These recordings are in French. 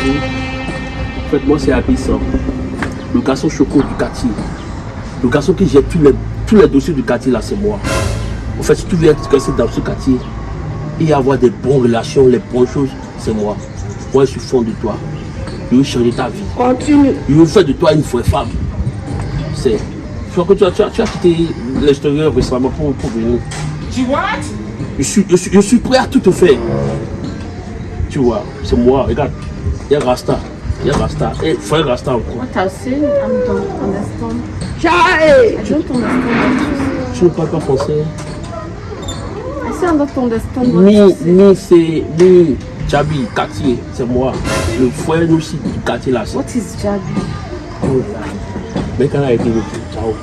En fait, moi, c'est Abissan, le garçon choco du quartier. Le garçon qui gère tous les, tous les dossiers du quartier, là, c'est moi. En fait, si tu veux être dans ce quartier et avoir des bonnes relations, les bonnes choses, c'est moi. Moi, je suis fond de toi. Je veux changer ta vie. Continue. Je veux faire de toi une vraie femme. C'est. Je crois que tu as, tu as, tu as quitté l'extérieur récemment pour, pour venir. Tu what? Je suis, je, suis, je suis prêt à tout te faire. Tu vois, c'est moi. Regarde, il y a Rasta. Il y a Rasta. Et frère Rasta encore. What I was saying, I don't understand. Chai! I don't understand Tu ne parles pas français. I say I don't understand Ni, ni c'est ni Jabi, quartier, c'est moi. Le frère nous aussi du quartier là. What is Jabi? Mais quand a été le ciao.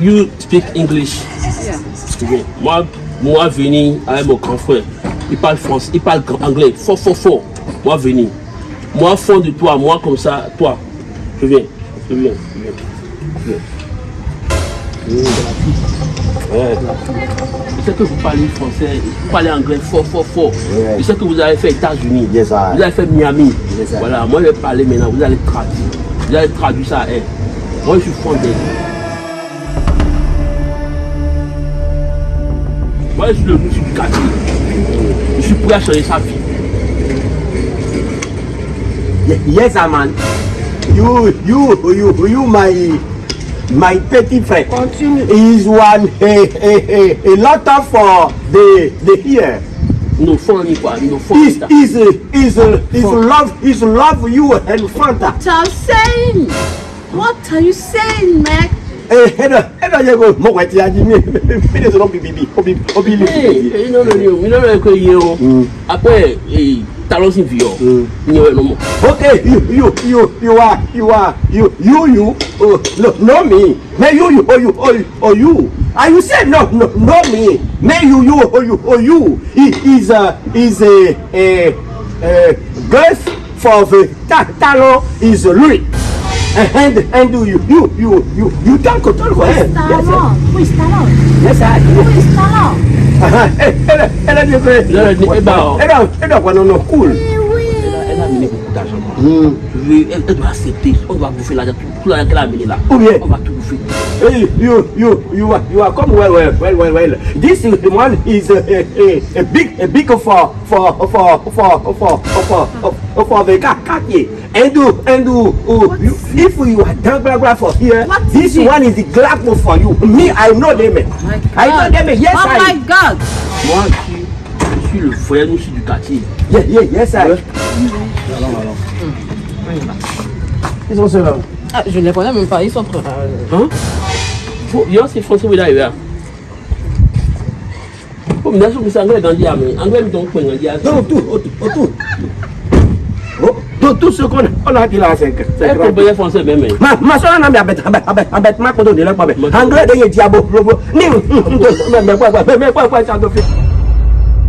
You speak English. Yeah. Moi, moi venir avec mon grand frère. Il parle français, il parle anglais. Fort, fort, fort. Moi venir. Moi fond de toi, moi comme ça, toi. Je viens. Je viens. Je viens. Je viens. Ouais. Je sais que vous parlez français, vous parlez anglais fort, fort, fort. Ouais. Je sais que vous avez fait États-Unis. Yes. Vous avez fait Miami. Yes, voilà, moi je vais parler maintenant, vous allez traduire. Vous allez traduire ça à elle. Moi je suis fondé. Moi je suis le monsieur du quartier. Je suis prêt à changer sa vie. Yes, man. You, you, you, you, my, my petit frère. Continue. Is one a, a, a, a lot of uh, the the here. Nos fonds, ni quoi, nos fonds. Is is is is love is love you and Fanta. What are you saying? What are you saying, Mac? Hedo yego mo kwa ti aji mi. Mi de so no bibi obi obi li. Ee, ló ní o, iná ló yẹ kó yé o. Apẹ́ ta ló sì fi ọ̀? Ní ọ̀rẹ́ ló mọ̀. Okay, you you you are you are you you you oh no no me. Me you you oh you oh you oh you. And you say no no no me. Me you you oh you oh you. He is a is a a a girl for the ta talo is Louis. And and do you you you you you don't control for him. Yes, Talon? Who is Talon? yes, I. Who is Talon? Eh, eh, eh, eh, eh, eh, Là, ni- eh ben, eh, non, eh, non, cool. Elle a amené beaucoup d'argent. Je veux, elle, elle doit accepter. On va bouffer l'argent, tout, l'argent qu'elle a amené là. Ou bien. On va tout bouffer. Hey, you, you, you are, you are come well, well, well, well, well. This is the one is a, a, a, a big, a big for, for, for, for, for, for, for for oh, if you are down Glagla for here, this one is the Glagla for you. Me, I know them. Oh I know them. Yes, oh I. Oh my God. Moi, je suis, le frère aussi du quartier. Yeah, yes, I. Mm. Allons, allons. Ils sont ceux-là. Hein. Ah, je ne les connais même pas, ils sont prêts. Hein? Yo, c'est il est comme nazo bisa anglais dans anglais mi donc point diam non tout tout tout tout tout ce qu'on on a dit là c'est c'est français même ma ma soeur n'a pas bête bête bête ma ko donner là pas bête anglais de diabo ni mais quoi quoi mais quoi quoi ça doit faire